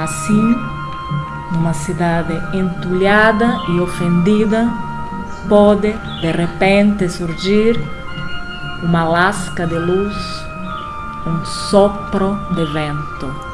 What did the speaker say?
Assim, numa cidade entulhada e ofendida, pode de repente surgir uma lasca de luz, um sopro de vento.